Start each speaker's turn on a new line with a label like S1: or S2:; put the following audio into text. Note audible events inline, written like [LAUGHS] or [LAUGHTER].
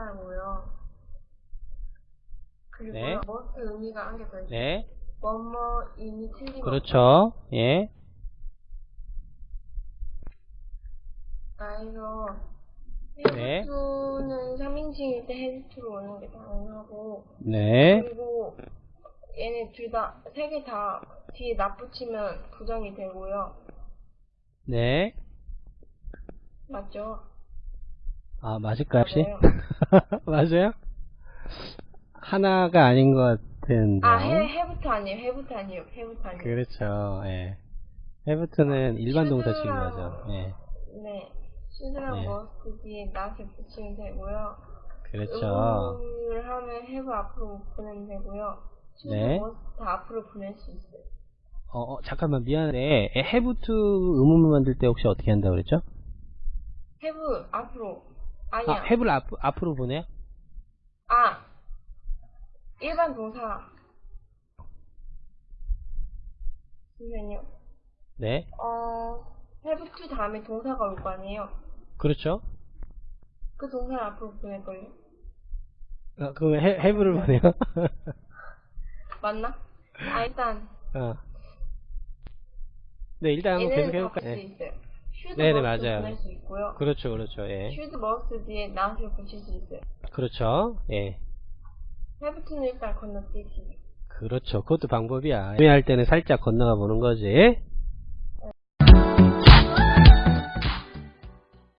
S1: 하고요. 그리고
S2: 네.
S1: 머스트 의미가 한 개 더 있어요.
S2: 네.
S1: 뭐뭐 이미 틀린
S2: 그렇죠. 예.
S1: 그래서
S2: 네.
S1: 헤드투는 3인칭일 때 헤드투로 오는 게 당연하고
S2: 네.
S1: 그리고 얘네 둘 다 세 개 다 뒤에 납 붙이면 부정이 되고요.
S2: 네.
S1: 맞죠?
S2: 아, 맞을까요, 혹시?
S1: 맞아요. [LAUGHS]
S2: 맞아요? 하나가 아닌 것 같은데.
S1: 아, 해, have to 아니에요. have to 아니에요. have to 아니에요.
S2: 그렇죠. 예. have to는 일반 동사 지금 거죠. 예.
S1: 네. should랑
S2: 네.
S1: must 뒤에 not을 붙이면 되고요.
S2: 그렇죠.
S1: 의문문 하면 have 앞으로 보내면 되고요.
S2: 네.
S1: must 다 앞으로 보낼 수 있어요.
S2: 어, 어, 잠깐만, 미안해. 해부트 의문문 만들 때 혹시 어떻게 한다고 그랬죠?
S1: 해부 앞으로. 아니야.
S2: 아, 해부를 앞, 앞으로 보내요?
S1: 아, 일반 동사. 잠시만요.
S2: 네.
S1: 어, have to 다음에 동사가 올 거 아니에요?
S2: 그렇죠.
S1: 그 동사를 앞으로 보낼걸요?
S2: 아, 그럼 해, 해부를 보내요? [LAUGHS]
S1: 맞나? 아, 일단,
S2: 어. 네, 일단 한번 계속 해볼까요?
S1: 수 should
S2: 네네,
S1: must
S2: 맞아요.
S1: 보낼 수 있고요.
S2: 그렇죠, 그렇죠, 예.
S1: should must 뒤에 not을 붙일 수 있어요.
S2: 그렇죠, 예.
S1: to는 일단 건너뛰기.
S2: 그렇죠. 그것도 방법이야. 구매할 때는 살짝 건너가 보는 거지.